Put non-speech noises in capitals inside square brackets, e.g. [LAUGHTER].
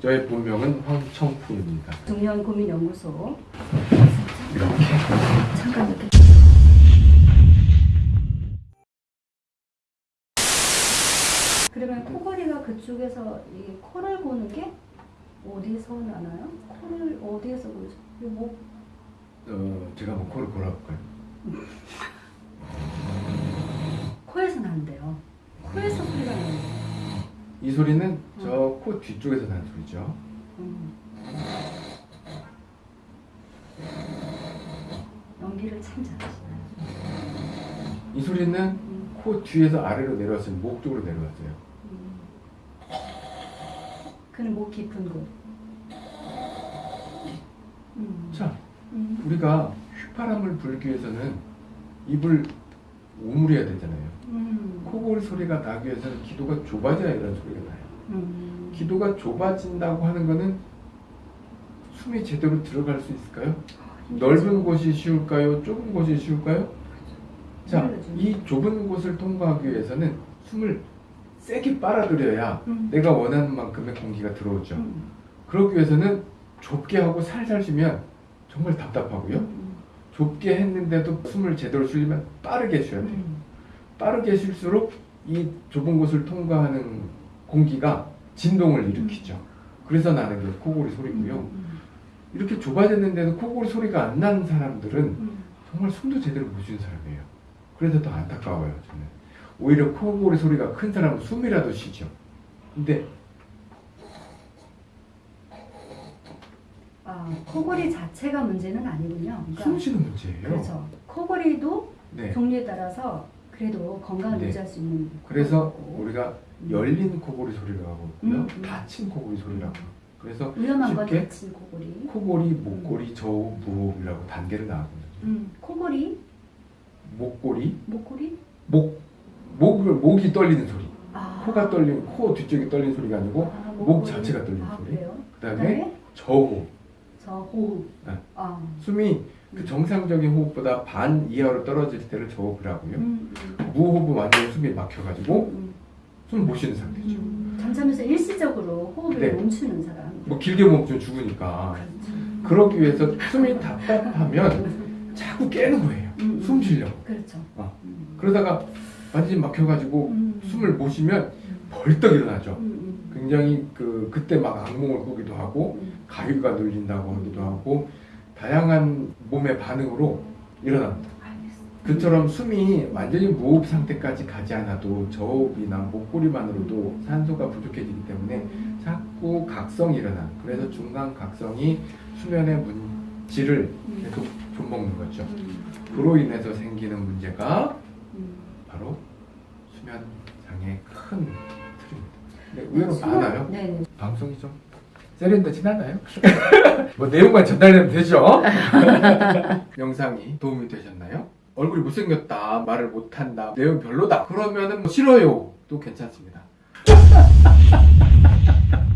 저의 본명은 황청풍입니다. 중년 고민 연구소 이렇게 잠깐 이렇게 그러면 코골이가 그쪽에서 이 코를 고는 게 어디서 나나요? 코를 어디에서 고죠? 목 어, 제가 한번 코를 골아볼까요? 코에서 나는데요. 코에서 소리가 나요. 이 소리는 저 코 뒤쪽에서 나는 소리죠. 음. 연기를 참 잘하시나요? 이 소리는 음. 코 뒤에서 아래로 내려왔어요. 목 쪽으로 내려왔어요. 음. 그는 목 깊은 곳. 음. 자, 음. 우리가 휘파람을 불기 위해서는 입을 오므려야 되잖아요. 음. 코골 소리가 나기 위해서는 기도가 좁아져야 이런 소리가 나요. 음. 기도가 좁아진다고 하는 거는 숨이 제대로 들어갈 수 있을까요? 넓은 곳이 쉬울까요? 좁은 곳이 쉬울까요? 자. 이 좁은 곳을 통과하기 위해서는 숨을 세게 빨아들여야 음. 내가 원하는 만큼의 공기가 들어오죠. 음. 그러기 위해서는 좁게 하고 살살 쉬면 정말 답답하고요. 음. 좁게 했는데도 숨을 제대로 쉬려면 빠르게 쉬어야 돼요. 음. 빠르게 쉴수록 이 좁은 곳을 통과하는 공기가 진동을 일으키죠. 그래서 나는 게 코골이 소리고요. 음. 이렇게 좁아졌는데도 코골이 소리가 안 나는 사람들은 음. 정말 숨도 제대로 못 쉬는 사람이에요. 그래서 더 안타까워요, 저는. 오히려 코골이 소리가 큰 사람은 숨이라도 쉬죠. 근데 아, 코골이 자체가 문제는 아니군요. 그러니까 숨 쉬는 문제예요. 그렇죠. 코골이도 네. 종류에 따라서 그래도 건강을 네. 유지할 수 있는 그래서 거고. 우리가 열린 코골이 소리라고. 음, 음. 닫힌 코골이 소리라고. 그래서 위험한 건 다친 코골이. 코골이, 목골이, 저호흡, 무호흡이라고 단계를 나가거든요. 음, 코골이, 목골이, 목골이. 목, 목을, 목이 떨리는 소리. 아. 코가 떨리는, 코 뒤쪽이 떨리는 소리가 아니고 아, 목. 자체가 떨리는 아, 소리. 그 다음에 그다음에 저호흡. 저 호흡. 네. 아. 숨이 그 정상적인 호흡보다 반 이하로 떨어질 때를 저호흡을 하고요. 음, 음, 무호흡은 완전히 숨이 막혀가지고 음, 숨못 쉬는 상태죠. 음. 잠자면서 일시적으로 호흡을 네. 멈추는 사람. 뭐 길게 멈추면 죽으니까. 그렇죠. 그러기 위해서 숨이 답답하면 자꾸 깨는 거예요. 음, 숨 쉬려고. 그렇죠. 어. 음. 그러다가 완전히 막혀가지고 음. 숨을 못 쉬면 벌떡 일어나죠. 굉장히 그 그때 막 악몽을 꾸기도 하고 음. 가위가 눌린다고 하기도 하고 다양한 몸의 반응으로 일어납니다. 그처럼 숨이 완전히 무호흡 상태까지 가지 않아도 저호흡이나 목소리만으로도 산소가 부족해지기 때문에 음. 자꾸 각성이 일어나. 그래서 중간 각성이 수면의 문질을 계속 좀먹는 거죠. 음. 그로 인해서 생기는 문제가 음. 바로 수면 장애 큰 틀입니다. 근데 의외로 수면- 많아요. 방송이 좀 세련되진 않아요. [LAUGHS] 뭐 내용만 전달되면 되죠. [LAUGHS] 영상이 도움이 되셨나요? 얼굴이 못생겼다, 말을 못한다, 내용 별로다. 그러면 은 뭐 싫어요. 또 괜찮습니다. [LAUGHS]